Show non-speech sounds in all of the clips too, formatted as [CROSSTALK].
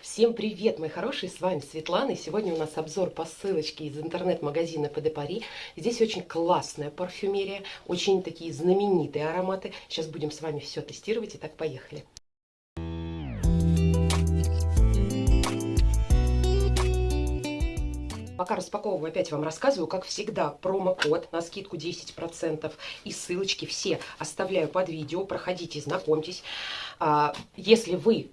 Всем привет, мои хорошие, с вами Светлана, и сегодня у нас обзор по ссылочке из интернет-магазина ПД Пари. Здесь очень классная парфюмерия, очень такие знаменитые ароматы. Сейчас будем с вами все тестировать, итак, поехали. Пока распаковываю, опять вам рассказываю, как всегда, промокод на скидку 10% и ссылочки все оставляю под видео. Проходите, знакомьтесь. А, если вы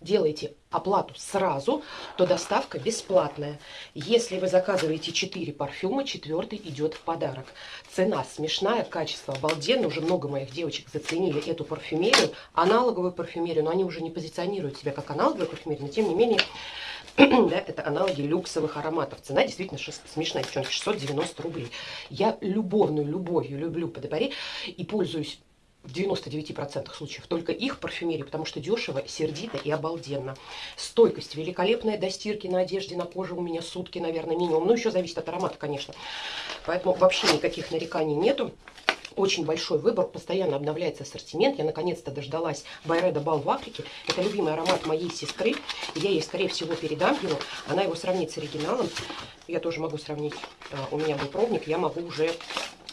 делаете оплату сразу, то доставка бесплатная. Если вы заказываете 4 парфюма, четвертый идет в подарок. Цена смешная, качество обалденное. Уже много моих девочек заценили эту парфюмерию, аналоговую парфюмерию, но они уже не позиционируют себя как аналоговую парфюмерию, но тем не менее [CLEARS THROAT] да, это аналоги люксовых ароматов. Цена действительно смешная, девчонки, 690 рублей. Я любовную любовью люблю Подобари и пользуюсь в 99% случаев только их парфюмерии, потому что дешево, сердито и обалденно. Стойкость великолепная до стирки на одежде, на коже у меня сутки, наверное, минимум. Ну, еще зависит от аромата, конечно. Поэтому вообще никаких нареканий нету. Очень большой выбор, постоянно обновляется ассортимент. Я наконец-то дождалась Байреда Бал в Африке. Это любимый аромат моей сестры. Я ей, скорее всего, передам его. Она его сравнит с оригиналом. Я тоже могу сравнить. А, у меня был пробник, я могу уже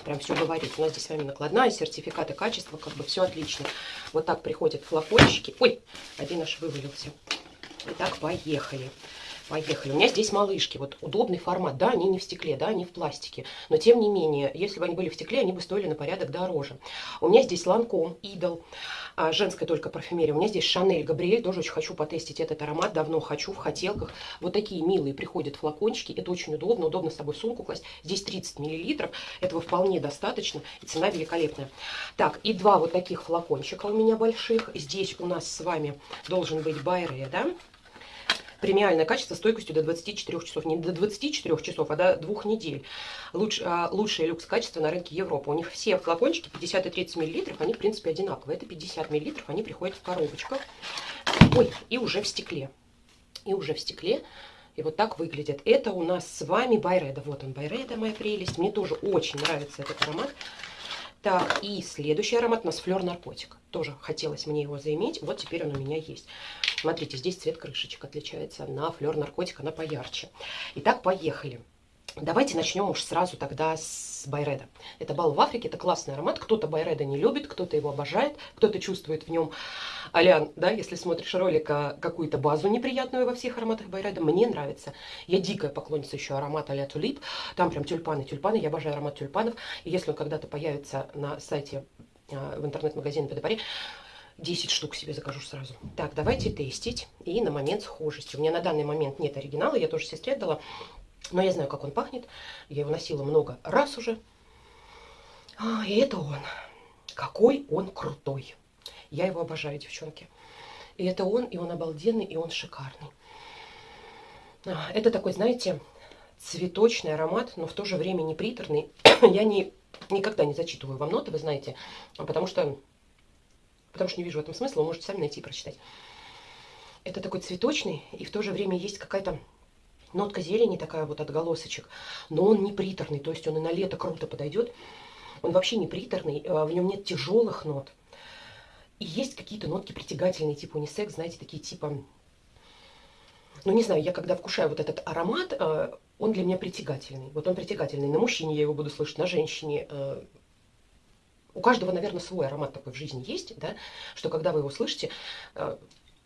прям все говорить. У нас здесь с вами накладная, сертификаты качества, как бы все отлично. Вот так приходят флакончики. Ой, один аж вывалился. Итак, поехали. Поехали. У меня здесь малышки. Вот удобный формат. Да, они не в стекле, да, они в пластике. Но тем не менее, если бы они были в стекле, они бы стоили на порядок дороже. У меня здесь Ланком, Идол, а, женская только парфюмерия. У меня здесь Шанель, Габриэль. Тоже очень хочу потестить этот аромат. Давно хочу, в хотелках. Вот такие милые приходят флакончики. Это очень удобно. Удобно с собой сумку класть. Здесь 30 миллилитров. Этого вполне достаточно. И цена великолепная. Так, и два вот таких флакончика у меня больших. Здесь у нас с вами должен быть Байре, да? Премиальное качество стойкостью до 24 часов. Не до 24 часов, а до двух недель. Луч, а, лучшее люкс качество на рынке Европы. У них все флакончики 50 и 30 миллилитров, они в принципе одинаковые. Это 50 миллилитров, они приходят в коробочках. Ой, и уже в стекле. И уже в стекле. И вот так выглядит. Это у нас с вами Байреда. Вот он, Байреда, моя прелесть. Мне тоже очень нравится этот аромат. Так, и следующий аромат у нас флер наркотик. Тоже хотелось мне его заиметь. Вот теперь он у меня есть. Смотрите, здесь цвет крышечек отличается. На флер наркотик она поярче. Итак, поехали. Давайте начнем уж сразу тогда с Байреда. Это бал в Африке, это классный аромат. Кто-то Байреда не любит, кто-то его обожает, кто-то чувствует в нем, Алян, да, если смотришь ролик, а, какую-то базу неприятную во всех ароматах Байреда. Мне нравится. Я дикая поклонница еще аромата а Тулип. Там прям тюльпаны, тюльпаны. Я обожаю аромат тюльпанов. И если он когда-то появится на сайте а, в интернет-магазине Педапари, 10 штук себе закажу сразу. Так, давайте тестить. И на момент схожести. У меня на данный момент нет оригинала, я тоже сестре отдала. Но я знаю, как он пахнет. Я его носила много раз уже. А, и это он. Какой он крутой. Я его обожаю, девчонки. И это он, и он обалденный, и он шикарный. А, это такой, знаете, цветочный аромат, но в то же время не приторный. [COUGHS] я не, никогда не зачитываю вам ноты, вы знаете, потому что, потому что не вижу в этом смысла. Вы можете сами найти и прочитать. Это такой цветочный, и в то же время есть какая-то Нотка зелени такая вот отголосочек, но он не приторный, то есть он и на лето круто подойдет. Он вообще не приторный, а, в нем нет тяжелых нот. И есть какие-то нотки притягательные, типа унисекс, знаете, такие типа... Ну, не знаю, я когда вкушаю вот этот аромат, а, он для меня притягательный. Вот он притягательный. На мужчине я его буду слышать, на женщине. А, у каждого, наверное, свой аромат такой в жизни есть, да, что когда вы его слышите,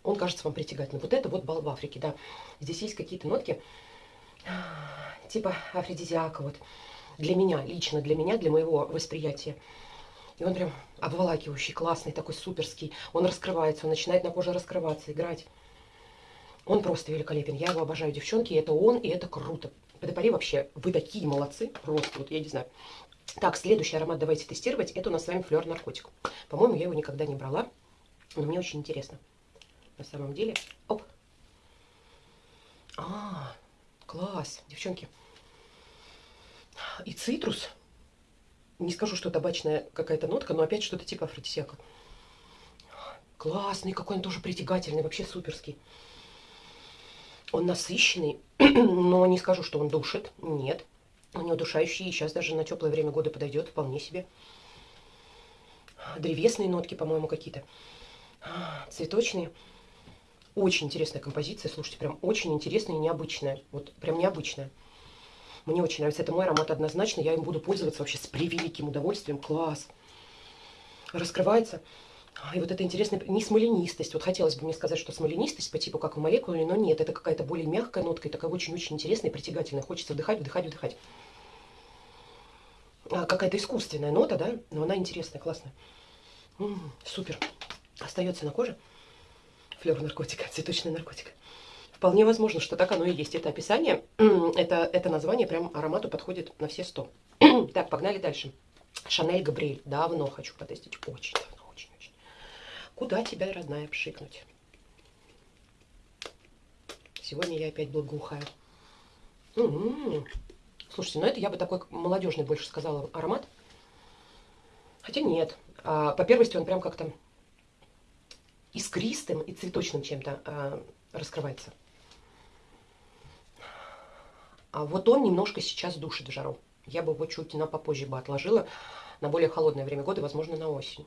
он кажется вам притягательным. Вот это вот бал в Африке, да. Здесь есть какие-то нотки, типа афродизиака, вот. Для меня, лично для меня, для моего восприятия. И он прям обволакивающий, классный, такой суперский. Он раскрывается, он начинает на коже раскрываться, играть. Он просто великолепен. Я его обожаю, девчонки. Это он, и это круто. Подопари вообще, вы такие молодцы. Просто, вот я не знаю. Так, следующий аромат давайте тестировать. Это у нас с вами флер наркотик. По-моему, я его никогда не брала. Но мне очень интересно на самом деле. Оп. А, класс, девчонки. И цитрус. Не скажу, что табачная какая-то нотка, но опять что-то типа афродисиака. Классный, какой он тоже притягательный, вообще суперский. Он насыщенный, [CLEARS THROAT] но не скажу, что он душит. Нет. Он не удушающий, и сейчас даже на теплое время года подойдет вполне себе. Древесные нотки, по-моему, какие-то. Цветочные. Очень интересная композиция, слушайте, прям очень интересная и необычная. Вот прям необычная. Мне очень нравится. Это мой аромат однозначно. Я им буду пользоваться вообще с превеликим удовольствием. Класс. Раскрывается. И вот это интересная, не смоленистость. Вот хотелось бы мне сказать, что смоленистость по типу как в молекуле, но нет. Это какая-то более мягкая нотка и такая очень-очень интересная и притягательная. Хочется вдыхать, вдыхать, вдыхать. А, какая-то искусственная нота, да, но она интересная, классная. М -м, супер. Остается на коже флер наркотика, цветочный наркотик. Вполне возможно, что так оно и есть. Это описание, [CLEARS THROAT] это, это название прям аромату подходит на все сто. [CLEARS THROAT] так, погнали дальше. Шанель Габриэль. Давно хочу потестить. Очень давно, очень-очень. Куда тебя, родная, пшикнуть? Сегодня я опять благоухаю. М -м -м. Слушайте, ну это я бы такой молодежный больше сказала аромат. Хотя нет. А, по первости он прям как-то искристым и цветочным чем-то а, раскрывается. А вот он немножко сейчас душит в жару. Я бы его чуть на попозже бы отложила на более холодное время года, возможно, на осень.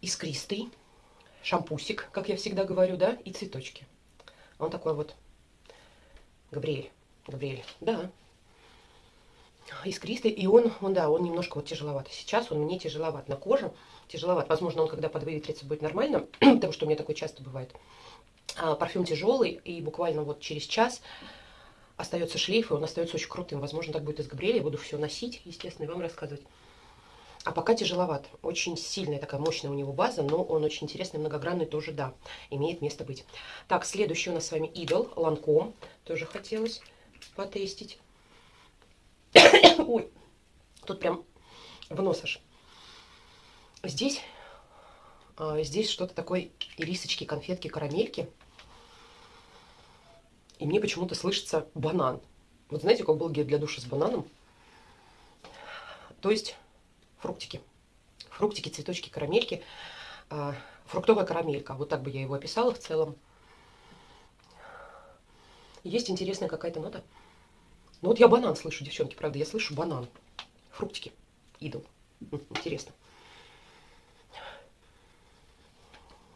Искристый, шампусик, как я всегда говорю, да, и цветочки. Он такой вот Габриэль. Габриэль, да. Искристый, и он, он, да, он немножко вот тяжеловат. Сейчас он мне тяжеловат на коже, тяжеловат. Возможно, он когда подвыветрится будет нормально, [CLEARS THROAT] потому что у меня такое часто бывает. А, парфюм тяжелый, и буквально вот через час остается шлейф, и он остается очень крутым. Возможно, так будет и с. Я буду все носить, естественно, и вам рассказывать. А пока тяжеловат. Очень сильная такая мощная у него база, но он очень интересный, многогранный тоже, да, имеет место быть. Так, следующий у нас с вами Идол, Ланком. Тоже хотелось потестить. Ой, тут прям в нос аж. Здесь, а, здесь что-то такое ирисочки, конфетки, карамельки. И мне почему-то слышится банан. Вот знаете, как был гель для душа с бананом? То есть фруктики. Фруктики, цветочки, карамельки. А, фруктовая карамелька. Вот так бы я его описала в целом. Есть интересная какая-то нота. Ну вот я банан слышу, девчонки, правда, я слышу банан. Фруктики. Идол. Интересно.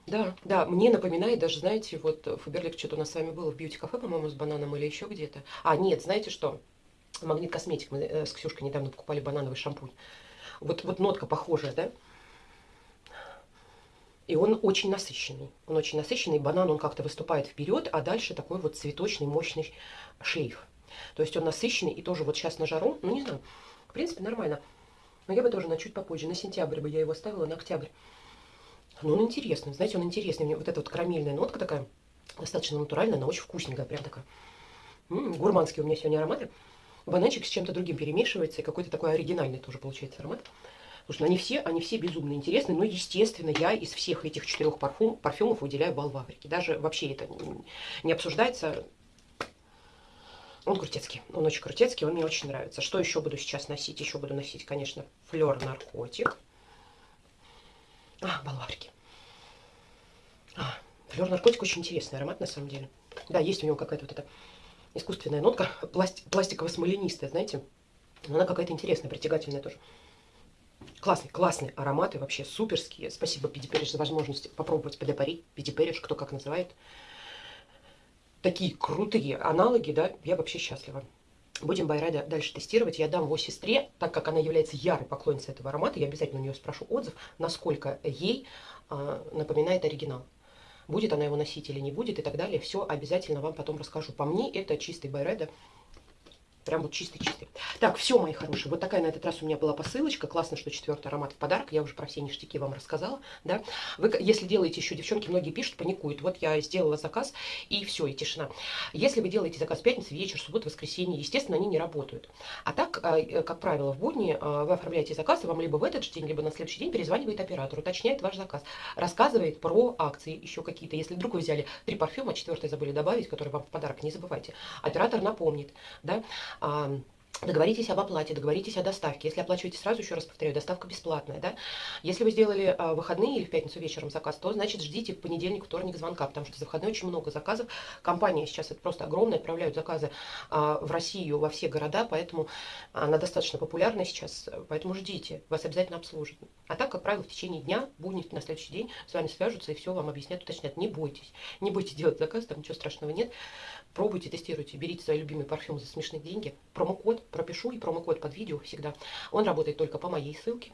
Да, да, мне напоминает даже, знаете, вот Фаберлик что-то у нас с вами было в бьюти-кафе, по-моему, с бананом или еще где-то. А, нет, знаете что? Магнит Косметик. Мы э, с Ксюшкой недавно покупали банановый шампунь. Вот, вот нотка похожая, да? И он очень насыщенный. Он очень насыщенный. Банан, он как-то выступает вперед, а дальше такой вот цветочный, мощный шлейф. То есть он насыщенный и тоже вот сейчас на жару, ну не знаю, в принципе нормально. Но я бы тоже на чуть попозже, на сентябрь бы я его оставила, на октябрь. Но он интересный, знаете, он интересный. Меня вот эта вот карамельная нотка такая, достаточно натуральная, она очень вкусненькая, прям такая. М -м, гурманские у меня сегодня ароматы. Бананчик с чем-то другим перемешивается, и какой-то такой оригинальный тоже получается аромат. Потому что они все, они все безумно интересны, но, естественно, я из всех этих четырех парфюм, парфюмов выделяю бал в Африке. Даже вообще это не обсуждается, он крутецкий, он очень крутецкий, он мне очень нравится. Что еще буду сейчас носить? Еще буду носить, конечно, флер наркотик. А, балварки. А, флер наркотик очень интересный аромат, на самом деле. Да, есть у него какая-то вот эта искусственная нотка, пласт, пластиково-смоленистая, знаете. Но она какая-то интересная, притягательная тоже. Классный, классный ароматы, вообще суперские. Спасибо, Пидипериш, за возможность попробовать подопарить. Пидипериш, кто как называет такие крутые аналоги, да, я вообще счастлива. Будем Байрада дальше тестировать. Я дам его сестре, так как она является ярой поклонницей этого аромата, я обязательно у нее спрошу отзыв, насколько ей э, напоминает оригинал. Будет она его носить или не будет и так далее. Все обязательно вам потом расскажу. По мне это чистый Байреда Прям вот чистый-чистый. Так, все, мои хорошие. Вот такая на этот раз у меня была посылочка. Классно, что четвертый аромат в подарок. Я уже про все ништяки вам рассказала. Да? Вы, если делаете еще, девчонки, многие пишут, паникуют. Вот я сделала заказ, и все, и тишина. Если вы делаете заказ в пятницу, вечер, субботу, воскресенье, естественно, они не работают. А так, э, как правило, в будни э, вы оформляете заказ, и вам либо в этот же день, либо на следующий день перезванивает оператор, уточняет ваш заказ, рассказывает про акции еще какие-то. Если вдруг вы взяли три парфюма, четвертый забыли добавить, который вам в подарок, не забывайте. Оператор напомнит, да, а, Договоритесь об оплате, договоритесь о доставке. Если оплачиваете сразу, еще раз повторяю, доставка бесплатная. Да? Если вы сделали а, выходные или в пятницу вечером заказ, то значит ждите понедельник, вторник звонка, потому что за выходные очень много заказов. Компания сейчас это просто огромная, отправляют заказы а, в Россию, во все города, поэтому она достаточно популярна сейчас, поэтому ждите, вас обязательно обслужат. А так, как правило, в течение дня, будни на следующий день с вами свяжутся и все вам объяснят, уточнят. Не бойтесь, не бойтесь делать заказ, там ничего страшного нет. Пробуйте, тестируйте, берите свои любимые парфюмы за смешные деньги. Промокод пропишу и промокод под видео всегда. Он работает только по моей ссылке.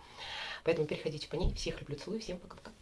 Поэтому переходите по ней. Всех люблю, целую, всем пока-пока.